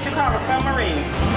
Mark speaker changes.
Speaker 1: what you call a submarine.